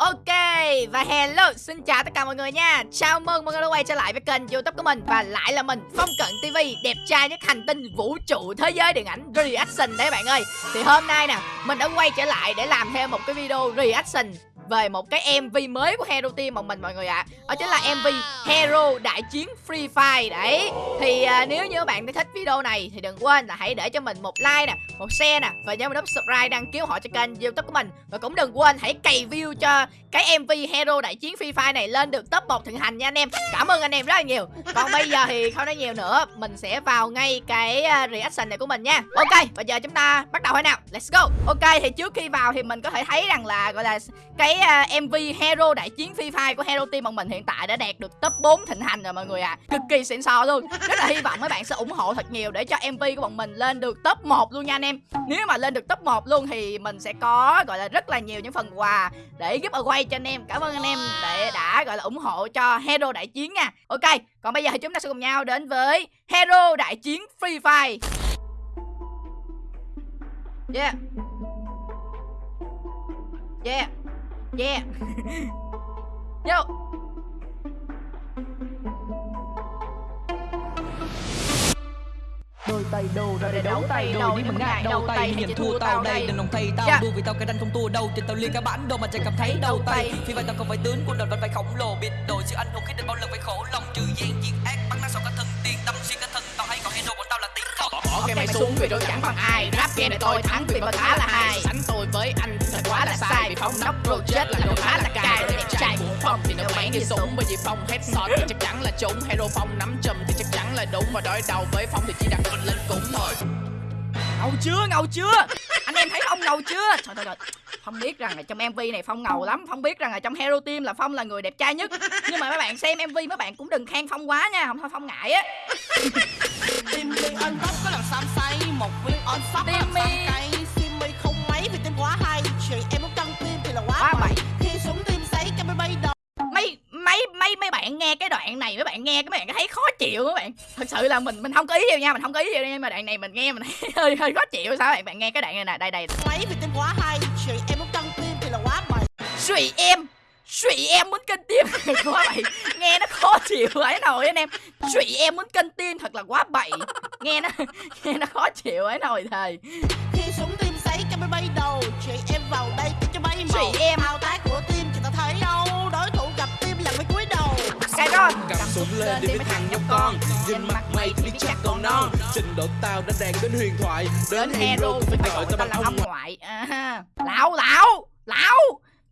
Ok, và hello, xin chào tất cả mọi người nha. Chào mừng mọi người đã quay trở lại với kênh youtube của mình. Và lại là mình, Phong Cận TV Đẹp trai nhất hành tinh vũ trụ thế giới điện ảnh reaction đấy bạn ơi. Thì hôm nay nè, mình đã quay trở lại để làm thêm một cái video reaction về một cái MV mới của Hero Team một mình mọi người ạ. À. Đó chính là MV Hero Đại Chiến Free Fire đấy. Thì à, nếu như các bạn thích video này thì đừng quên là hãy để cho mình một like nè, một share nè Và nhớ nút subscribe đăng ký họ cho kênh youtube của mình. Và cũng đừng quên hãy cày view cho cái MV Hero Đại Chiến Free Fire này lên được top 1 thịnh hành nha anh em. Cảm ơn anh em rất là nhiều. Còn bây giờ thì không nói nhiều nữa Mình sẽ vào ngay cái à, reaction này của mình nha. Ok, bây giờ chúng ta bắt đầu thôi nào? Let's go. Ok, thì trước khi vào thì mình có thể thấy rằng là gọi là cái uh, à, MV Hero Đại Chiến Free Fire của Hero Team bọn mình hiện tại đã đạt được top 4 thịnh hành rồi mọi người ạ. À. Cực kỳ xịn sò luôn. Rất là hy vọng mấy bạn sẽ ủng hộ thật nhiều để cho MV của bọn mình lên được top 1 luôn nha anh em. Nếu mà lên được top 1 luôn thì mình sẽ có gọi là rất là nhiều những phần quà để giúp cho anh em. Cảm ơn anh em để đã gọi là ủng hộ cho Hero Đại Chiến nha. Ok, còn bây giờ thì chúng ta sẽ cùng nhau đến với Hero Đại Chiến Free Fire. Yeah. Yeah. Yeah. Yo. Đôi tay đầu ra để đấu tay đôi đi mình ngại đầu tay nhìn thua tao đây. đừng lòng thay tao đua vì tao cái ranh không thua đâu trên tao liên cả bản đâu mà chẳng cảm thấy đầu tay. vì vậy tao không phải tướng quân đội vẫn phải khổng lồ. Biết đổi sự anh hùng khi định bao lần phải khổ lòng. Trừ gian diệt ác bắn nát sau cả thân tiền tâm xuyên cả thân tao hay còn hero của tao là tiền không bỏ cái mày xuống vì đối chẳng bằng ai. Rap game này tôi thắng vì mà khá là hay sánh tôi với anh là sai vì phong nóc project là đồ khá là cài đẹp trai của phong thì nó bén như súng bởi vì phong headshot thì chắc chắn là trúng. Hero phong nắm chùm thì chắc chắn là đúng. Và đối đầu với phong thì chỉ đặt mình lên cũng thôi. Ngầu chưa ngầu chưa? Anh em thấy phong ngầu chưa? Trời trời trời. Phong biết rằng là trong mv này phong ngầu lắm. Phong biết rằng là trong hero team là phong là người đẹp trai nhất. Nhưng mà mấy bạn xem mv mấy bạn cũng đừng khen phong quá nha. Không thôi phong ngại á. Tim mi on top có làm sam say một viên on top có làm mấy mấy mấy bạn nghe cái đoạn này mấy bạn nghe cái mấy bạn thấy khó chịu các bạn. Thật sự là mình mình không có ý gì nha mình không có ý gì nhưng mà đoạn này mình nghe mình thấy hơi hơi khó chịu. Sao bạn bạn nghe cái đoạn này nè đây đây. Mấy vì tim quá hay chuyện em muốn căng tim thì là quá bậy suy em suy em muốn cân tim quá bậy. Nghe nó khó chịu ấy nồi anh em. Suy em muốn cân tim thật là quá bậy. Nghe nó nghe nó khó chịu ấy nồi thầy khi súng tim sấy máy bay đầu chị em vào đây cho bay màu. suy em. Thao tác của cái đó. Cầm súng lên đi với thằng nhóc con. nhìn mặt mày thì biết chắc còn non trình độ tao đã đạt đến huyền thoại đến hero phải gọi tao bằng ông ngoại. À, lão lão lão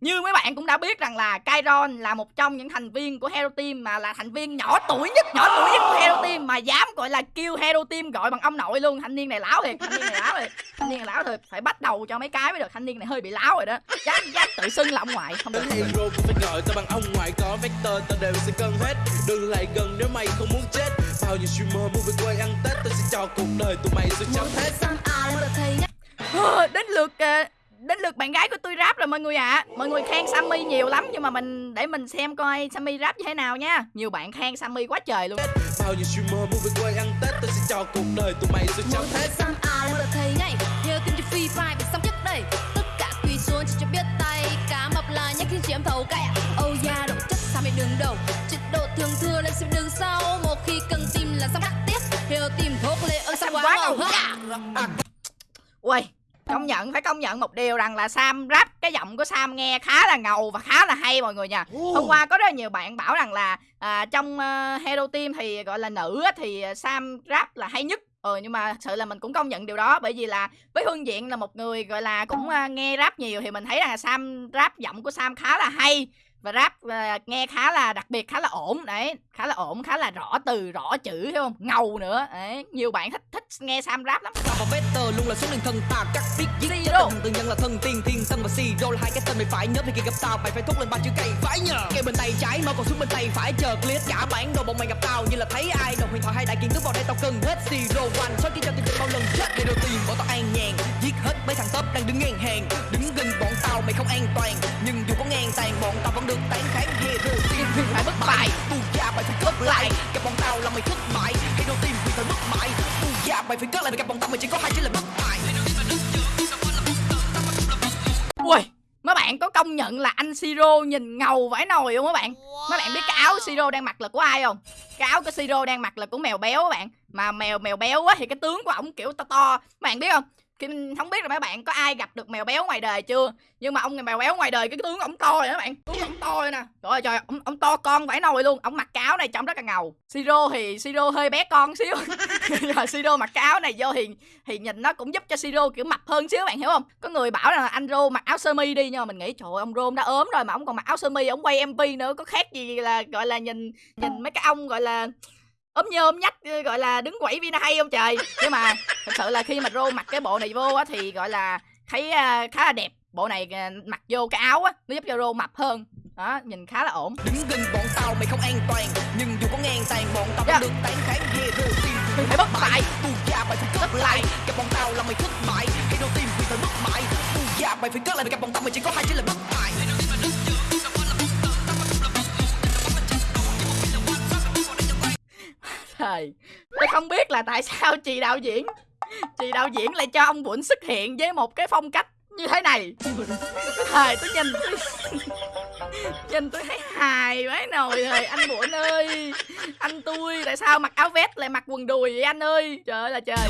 như mấy bạn cũng đã biết rằng là Kairon là một trong những thành viên của Hero Team mà là thành viên nhỏ tuổi nhất, nhỏ tuổi nhất của Hero Team mà dám gọi là kêu Hero Team gọi bằng ông nội luôn. Thanh niên này láo thiệt, thanh niên này láo thiệt. Thanh niên này láo thiệt, phải bắt đầu cho mấy cái mới được. Thanh niên này hơi bị láo rồi đó. Dám dám tự xưng là ông ngoại, không được. Hero cũng phải gọi tao bằng ông ngoại có vector tao đều sẽ cân hết. Đừng lại gần nếu mày không muốn chết. Bao nhiêu streamer muốn về quê ăn Tết tao sẽ cho cuộc đời tụi mày sẽ chấm hết. Đến lượt uh, đến lượt bạn gái của tôi rap rồi mọi người ạ. À. mọi người khen sammy nhiều lắm nhưng mà mình để mình xem coi sammy rap như thế nào nha. Nhiều bạn khen sammy quá trời luôn. Bao nhiêu streamer muốn về quê ăn tết tôi sẽ cho cuộc đời tụi mày sẽ chấm hết sam a là thầy này nhớ cho free fire bị xong chất đây. Tất cả quỳ xuống chỉ cho biết tay cá mập là nhắc khi chị em thầu cay oh yeah độ chất sao mày đường đầu. Trình độ thường thừa lên xem đường sau một khi cần tìm là xong đắc tiếp. Hiểu tìm thuốc lệ ơn sao quá ngầu. Ui công nhận phải công nhận một điều rằng là Sam rap cái giọng của Sam nghe khá là ngầu và khá là hay mọi người nha. Hôm qua có rất là nhiều bạn bảo rằng là à, trong uh, Hero Team thì gọi là nữ thì Sam rap là hay nhất. Ừ nhưng mà sự là mình cũng công nhận điều đó bởi vì là với hương diện là một người gọi là cũng uh, nghe rap nhiều thì mình thấy rằng là Sam rap giọng của Sam khá là hay và rap uh, nghe khá là đặc biệt khá là ổn đấy khá là ổn khá là rõ từ rõ chữ hiểu không? Ngầu nữa đấy nhiều bạn thích thích nghe sam rap lắm. Và better luôn là số lượng thần tà các biết giết chết thần tự nhân là thần tiên thiên tân và zero là hai cái tên mày phải nhớ khi gặp tao mày phải thốt lên ba chữ cây phải nhờ. Cây bên tay trái mở còn xuống bên tay phải chờ clear cả bản đồ bọn mày gặp tao như là thấy ai đầu huyền thoại hay đại kiến cứ vào đây tao cần hết zero one sau khi cho tìm bao lần chết để đầu tiên bọn tao an nhàn. Giết hết mấy thằng top đang đứng ngang hàng đứng gần bọn tao mày không an toàn? Nhưng dù có ngang tàn bọn tao vẫn được tán kháng. Hero tiên phải bất bại. Tu gia mày phải cất lại. Gặp bọn tao là mày thất bại. Hero team vì phải bất bại. Tu gia mày phải cất lại. Gặp bọn tao mày chỉ có hai chữ là bất bại. Ui mấy bạn có công nhận là anh Siro nhìn ngầu vãi nồi không các bạn? Mấy bạn biết cái áo Siro đang mặc là của ai không? Cái áo của Siro đang mặc là của mèo béo các bạn. Mà mèo mèo béo á thì cái tướng của ổng kiểu to to. Các bạn biết không Kim không biết là mấy bạn có ai gặp được mèo béo ngoài đời chưa? Nhưng mà ông này mèo béo ngoài đời cái tướng ổng to rồi các bạn. Tướng ổng to rồi nè. Trời ơi trời ông, ông to con vãi nồi luôn. Ông mặc cáo này trông rất là ngầu. Siro thì Siro hơi bé con xíu. Rồi dạ, Siro mặc cáo này vô thì thì nhìn nó cũng giúp cho Siro kiểu mập hơn xíu bạn hiểu không? Có người bảo là anh Rô mặc áo sơ mi đi nhưng mà mình nghĩ trời ơi, ông Rô đã ốm rồi mà ông còn mặc áo sơ mi ông quay MV nữa. Có khác gì là gọi là nhìn nhìn mấy cái ông gọi là ốm nhôm nhách gọi là đứng quẩy vina hay không trời? Nhưng mà thật sự là khi mà rô mặc cái bộ này vô á thì gọi là thấy khá là đẹp. Bộ này uh, mặc vô cái áo á nó giúp cho rô mập hơn. Đó nhìn khá là ổn. Đứng gần bọn tao mày không an toàn nhưng dù có ngang tàn bọn tao Dạ. vẫn được tán kháng hero team Mình phải bất bại. tu gia mày phải cất lại. Gặp bọn tao là mày thất bại. Hero team vì phải bất bại. Tu gia mày phải cất lại vì gặp bọn tao mày chỉ có hai chữ là bất bại trời tôi không biết là tại sao chị đạo diễn chị đạo diễn lại cho ông Bụnh xuất hiện với một cái phong cách như thế này. Thời tôi nhìn tôi nhìn tôi thấy hài quá nồi rồi anh Bụnh ơi anh tôi tại sao mặc áo vest lại mặc quần đùi vậy anh ơi? Trời ơi là trời.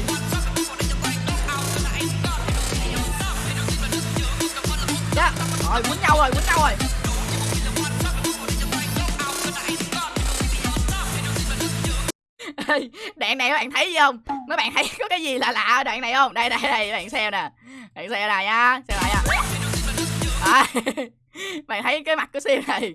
Đó, rồi quýnh nhau rồi quýnh nhau rồi. Ê, đoạn này các bạn thấy gì không? Mấy bạn thấy có cái gì lạ lạ ở đoạn này không? Đây đây đây bạn xem nè. Bạn xem này nha xem lại nha. À, bạn thấy cái mặt của sim này.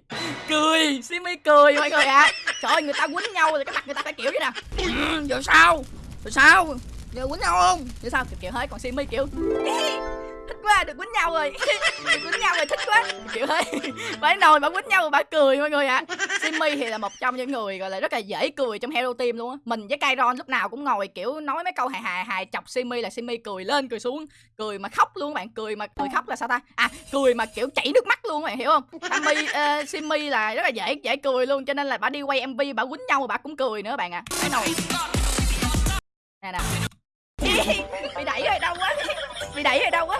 Cười sim mới cười mọi người ạ. Trời ơi người ta quýnh nhau thì cái mặt người ta phải kiểu như nè. "Ừ, giờ sao? Rồi sao? Giờ quýnh nhau không? Giờ sao? Kiểu, kiểu hết còn simi kiểu thích quá được quýnh nhau rồi. Được quýnh nhau rồi thích quá. Kiểu thế phải nồi bà quýnh nhau rồi bà cười mọi người ạ. Simmy thì là một trong những người gọi là rất là dễ cười trong Hero Team luôn á. Mình với Kairon lúc nào cũng ngồi kiểu nói mấy câu hài hài hài chọc Simmy là Simmy cười lên cười xuống. Cười mà khóc luôn các bạn. Cười mà cười khóc là sao ta? À cười mà kiểu chảy nước mắt luôn các bạn hiểu không? Ờ, simi uh, Simmy là rất là dễ dễ cười luôn cho nên là bà đi quay MV bà quýnh nhau mà bà cũng cười nữa bạn ạ. À. nồi nè nè bị đẩy rồi đâu quá. Bị đẩy rồi đâu quá.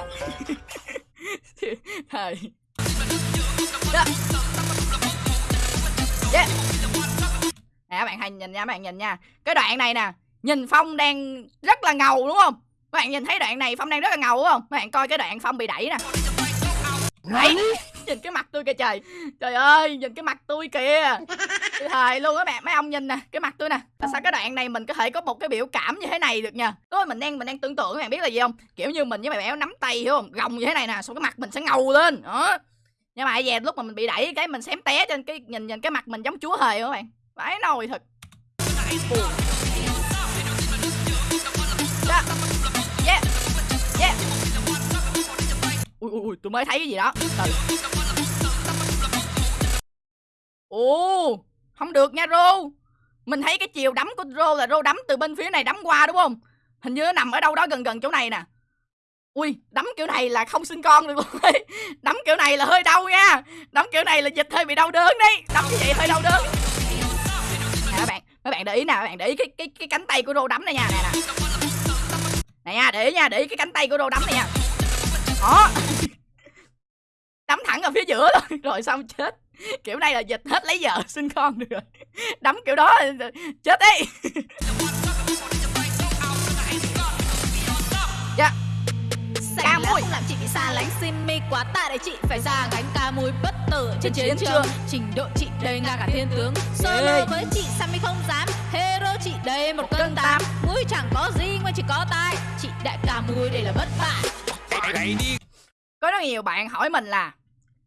Thời đó yeah. nè các bạn hay nhìn nha các bạn nhìn nha. Cái đoạn này nè nhìn phong đang rất là ngầu đúng không? Các bạn nhìn thấy đoạn này phong đang rất là ngầu đúng không? Các bạn coi cái đoạn phong bị đẩy nè. Đấy, nhìn cái mặt tôi kìa trời. Trời ơi, nhìn cái mặt tôi kìa. Tôi luôn các bạn mấy ông nhìn nè, cái mặt tôi nè. Tại sao cái đoạn này mình có thể có một cái biểu cảm như thế này được nha tôi mình đang mình đang tưởng tượng các bạn biết là gì không? Kiểu như mình với mày béo nắm tay, hiểu không? Gồng như thế này nè, xong cái mặt mình sẽ ngầu lên. Đó. Nhưng mà về lúc mà mình bị đẩy cái mình xém té trên cái, nhìn nhìn cái mặt mình giống chúa hề các bạn? Vãi nồi thật. Ui tôi mới thấy cái gì đó. Ồ, không được nha, rô. Mình thấy cái chiều đấm của rô là rô đấm từ bên phía này đấm qua, đúng không? Hình như nó nằm ở đâu đó gần gần chỗ này nè. Ui, đấm kiểu này là không sinh con được luôn đấm kiểu này là hơi đau nha. Đấm kiểu này là dịch hơi bị đau đớn đấy. Đấm như vậy hơi đau đớn. Nè, các bạn mấy bạn để ý nè, các bạn để ý cái cái cái cánh tay của rô đấm này nha. Nè nè. Này nha, để ý nha, để ý cái cánh tay của rô đấm này nha. Đó thẳng ở phía giữa thôi rồi xong chết. Kiểu này là dịch hết lấy vợ sinh con được rồi. Đấm kiểu đó là chết đấy dạ. Sành không làm chị bị xa lánh. Simi quá tạ để chị phải ra gánh ca mùi bất tử trên chiến trường. Trình độ chị đây ngang cả thiên tướng. Ê. Solo với chị Sammy không dám. Hero chị đây một cân tám. Mũi chẳng có gì ngoài chỉ có tai. Chị đại ca mùi đây là bất bại. Có rất nhiều bạn hỏi mình là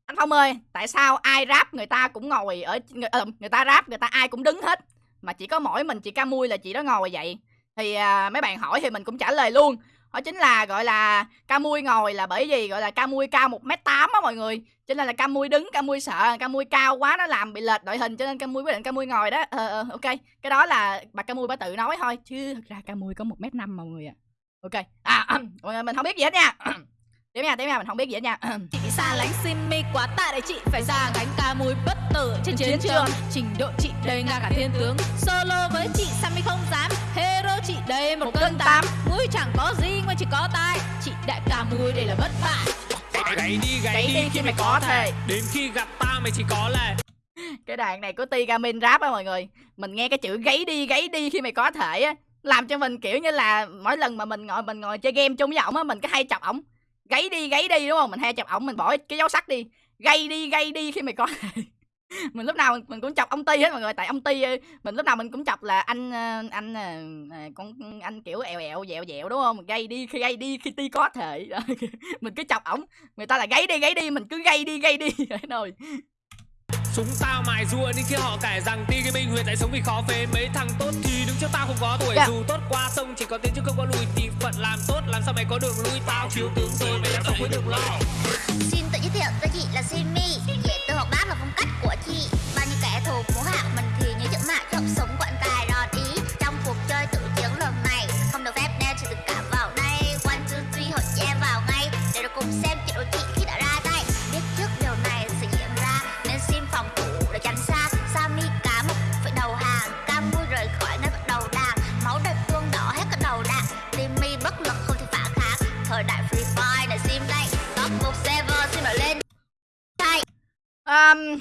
anh phong ơi tại sao ai rap người ta cũng ngồi ở người, ờ, người ta rap người ta ai cũng đứng hết mà chỉ có mỗi mình chị ca mui là chị đó ngồi vậy thì à, mấy bạn hỏi thì mình cũng trả lời luôn đó chính là gọi là ca mui ngồi là bởi vì gọi là ca mui cao một m tám á mọi người cho nên là ca mui đứng ca mui sợ ca mui cao quá nó làm bị lệch đội hình cho nên ca mui quyết định ca mui ngồi đó ờ ờ ok cái đó là bà ca mui bà tự nói thôi chứ thật ra ca mui có một m năm mọi người ạ ok à mình không biết gì hết nha tiếp nha tiếp nha mình không biết gì hết nha. Chị bị xa lánh Simi quá tạ để chị phải ra gánh ca mùi bất tử trên chiến Chiến trường. trường. Trình độ chị đây ngang cả thiên tướng. Solo với chị Sammy không dám. Hero chị đây một, Một cân tám. Mũi chẳng có gì ngoài chỉ có tai. Chị đại ca mùi đây là bất bại Gáy đi gáy, Gáy đi khi mày có thể. Đến khi gặp ta mày chỉ có là cái đoạn này của Tigamin rap á mọi người. Mình nghe cái chữ gáy đi gáy đi khi mày có thể á làm cho mình kiểu như là mỗi lần mà mình ngồi mình ngồi chơi game chung với ổng á mình cứ hay chọc ổng gáy đi gáy đi đúng không? Mình hay chọc ổng mình bỏ cái dấu sắc đi. Gây đi gây đi khi mày có mình lúc nào mình, mình cũng chọc ông ti hết mọi người tại ông ti ờ, mình lúc nào mình cũng chọc là anh ờ, anh ờ, con anh kiểu ẹo ẹo dẹo dẹo đúng không? Gây đi khi gây đi khi ti có thể. Mình cứ chọc ổng. Người ta là gáy đi gáy đi mình cứ gây đi gây đi. Rồi. Chúng tao mài rua đến khi họ cải rằng Ti cái minh huyền lại sống vì khó phế. Mấy thằng tốt thì đứng trước tao không có tuổi. Dạ. Dù tốt qua sông chỉ có tiến chứ không có lùi. Thì phận làm tốt làm sao mày có đường lui? Tao chiếu tướng rồi mày làm sao với đường lo. Xin tự giới thiệu tôi chị là Simi. Dễ từ học bác là phong cách của chị. Bao nhiêu kẻ thù muốn hạ mình thì như chữ mạ trong súng quận cài đòn ý. Trong cuộc chơi tự chiến lần này Không được phép nêu trừ tất cả vào đây. One, two, three hội chị em vào ngay. Để được cùng xem Thời để sim đây. Top một server xin nổi lên. Đây. Um,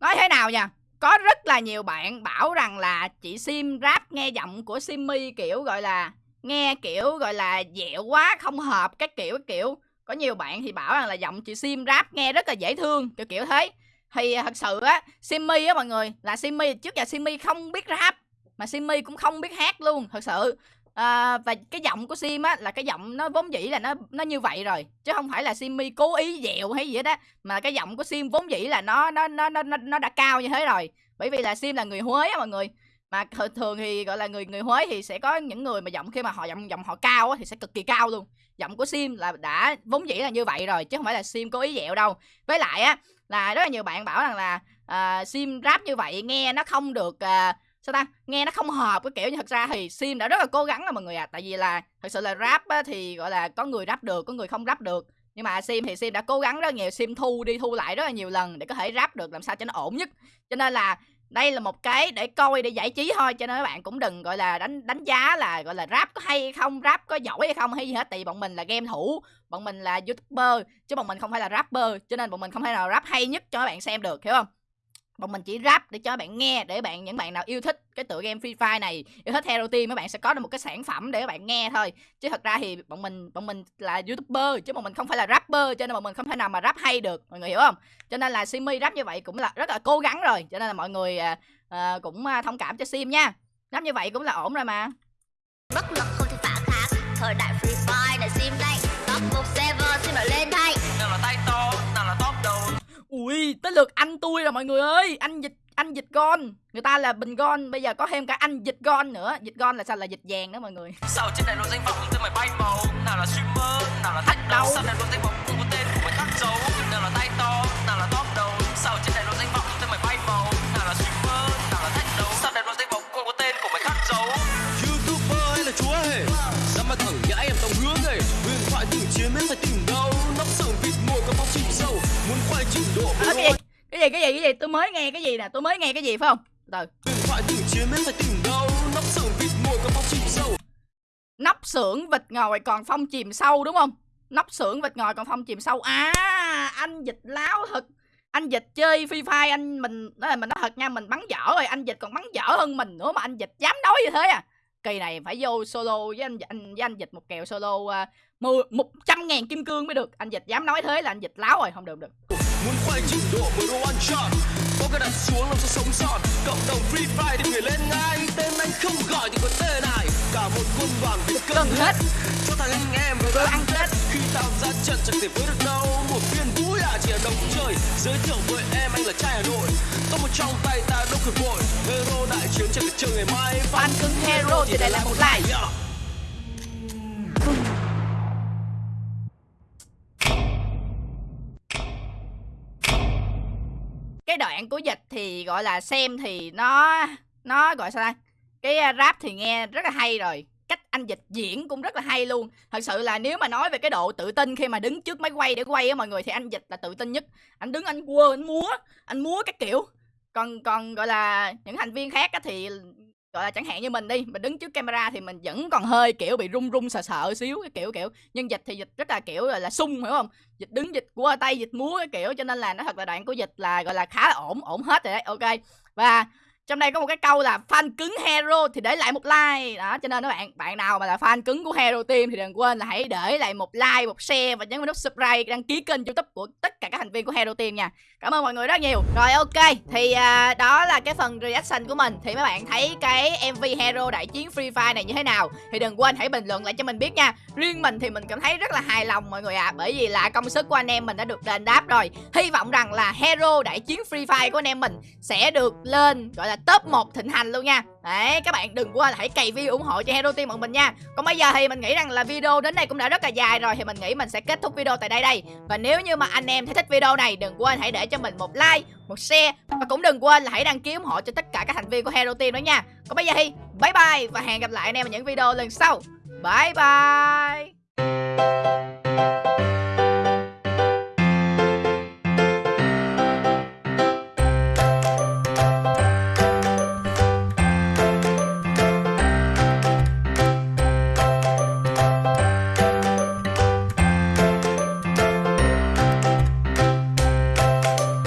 nói thế nào nha có rất là nhiều bạn bảo rằng là chị sim rap nghe giọng của simmy kiểu gọi là nghe kiểu gọi là dẻo quá không hợp các kiểu các kiểu. Có nhiều bạn thì bảo rằng là giọng chị sim rap nghe rất là dễ thương kiểu kiểu thế. Thì à, thật sự á simmy á mọi người là simmy trước giờ simmy không biết rap mà simmy cũng không biết hát luôn thật sự à, và cái giọng của sim á là cái giọng nó vốn dĩ là nó nó như vậy rồi chứ không phải là simmy cố ý dẹo hay gì hết á mà cái giọng của sim vốn dĩ là nó nó nó nó nó, đã cao như thế rồi. Bởi vì là sim là người huế á mọi người mà thường thì gọi là người người huế thì sẽ có những người mà giọng khi mà họ giọng giọng họ cao á thì sẽ cực kỳ cao luôn. Giọng của sim là đã vốn dĩ là như vậy rồi chứ không phải là sim cố ý dẹo đâu. Với lại á là rất là nhiều bạn bảo rằng là uh, sim rap như vậy nghe nó không được uh, sao ta? Nghe nó không hợp cái kiểu như thật ra thì sim đã rất là cố gắng rồi mọi người à tại vì là thật sự là rap á, thì gọi là có người rap được có người không rap được. Nhưng mà sim thì sim đã cố gắng rất nhiều sim thu đi thu lại rất là nhiều lần để có thể rap được làm sao cho nó ổn nhất. Cho nên là đây là một cái để coi để giải trí thôi. Cho nên các bạn cũng đừng gọi là đánh đánh giá là gọi là rap có hay hay không rap có giỏi hay không hay gì hết. Tại vì bọn mình là game thủ bọn mình là youtuber chứ bọn mình không phải là rapper. Cho nên bọn mình không thể nào rap hay nhất cho các bạn xem được hiểu không? Bọn mình chỉ rap để cho bạn nghe để bạn những bạn nào yêu thích cái tựa game Free Fire này yêu thích Hero Team các bạn sẽ có được một cái sản phẩm để các bạn nghe thôi. Chứ thật ra thì bọn mình bọn mình là youtuber chứ bọn mình không phải là rapper cho nên bọn mình không thể nào mà rap hay được. Mọi người hiểu không? Cho nên là Simi rap như vậy cũng là rất là cố gắng rồi. Cho nên là mọi người à, à, cũng à, thông cảm cho Sim nha. Rap như vậy cũng là ổn rồi mà. Bất lực không thể phản kháng. Thời đại ui tới lượt anh tôi rồi mọi người ơi. Anh dịch anh dịch gon người ta là bình gon bây giờ có thêm cả anh dịch gon nữa. Dịch gon là sao? Là dịch vàng đó mọi người. Sao trên này lộ danh vọng tên mày bay màu? Nào là streamer nào là thách đầu sao này lộ danh vọng không có tên mới nghe cái gì nè tôi mới nghe cái gì phải không? Từ. Nắp nóc vịt chìm sâu nóc xưởng vịt ngồi còn phong chìm sâu đúng không? Nóc xưởng vịt ngồi còn phong chìm sâu. À anh dịch láo thật. Anh dịch chơi phi phai anh mình nói là mình nói thật nha mình bắn dở rồi anh dịch còn bắn dở hơn mình nữa mà anh dịch dám nói như thế à. Kỳ này phải vô solo với anh anh với anh dịch một kèo solo uh, một trăm ngàn kim cương mới được. Anh dịch dám nói thế là anh dịch láo rồi không được không được có cái đặt xuống làm sao sống sót cộng đồng free fire đi người lên ngay tên anh không gọi thì có tên này cả một quân đoàn bị cân hết. cho thằng anh em vừa Vừa ăn tết khi tao ra trận chẳng thể với được đâu một viên vui à chỉ là đồng chơi giới thiệu với em anh là trai hà nội có một trong tay ta đâu cực bội. Hero đại chiến chẳng thể chờ ngày mai. Fan cứng hero thì đây là một like cái đoạn của dịch thì, gọi là, xem thì nó nó, gọi sao đây? cái rap thì nghe rất là hay rồi, cách anh dịch diễn cũng rất là hay luôn. Thật sự là nếu mà nói về cái độ tự tin khi mà đứng trước máy quay để quay á mọi người thì anh dịch là tự tin nhất. Anh đứng, anh quơ, anh múa anh múa các kiểu. Còn còn, gọi là, những thành viên khác á thì gọi là chẳng hạn như mình đi mình đứng trước camera thì mình vẫn còn hơi kiểu bị run run sợ sợ xíu cái kiểu kiểu. Nhưng dịch thì dịch rất là kiểu là, là sung hiểu không? Dịch đứng dịch qua tay dịch múa cái kiểu. Cho nên là nó thật là đoạn của dịch là gọi là khá là ổn ổn hết rồi đấy ok. Và trong đây có một cái câu là fan cứng hero thì để lại một like. Đó cho nên các bạn bạn nào mà là fan cứng của hero team thì đừng quên là hãy để lại một like một share và nhấn vào nút subscribe đăng ký kênh youtube của tất cả các thành viên của hero team nha. Cảm ơn mọi người rất nhiều. Rồi ok. Thì à, đó là cái phần reaction của mình. Thì mấy bạn thấy cái mv hero đại chiến free fire này như thế nào? Thì đừng quên hãy bình luận lại cho mình biết nha. Riêng mình thì mình cảm thấy rất là hài lòng mọi người ạ. À, bởi vì là công sức của anh em mình đã được đền đáp rồi. Hy vọng rằng là hero đại chiến free fire của anh em mình sẽ được lên gọi là là top 1 thịnh hành luôn nha. Đấy, các bạn đừng quên là hãy cày view ủng hộ cho Hero Team bọn mình nha. Còn bây giờ thì mình nghĩ rằng là video đến đây cũng đã rất là dài rồi Thì mình nghĩ mình sẽ kết thúc video tại đây đây. Và nếu như mà anh em thấy thích video này Đừng quên hãy để cho mình một like, một share. Và cũng đừng quên là hãy đăng ký ủng hộ cho tất cả các thành viên của Hero Team đó nha. Còn bây giờ thì bye bye Và hẹn gặp lại anh em ở những video lần sau. Bye bye!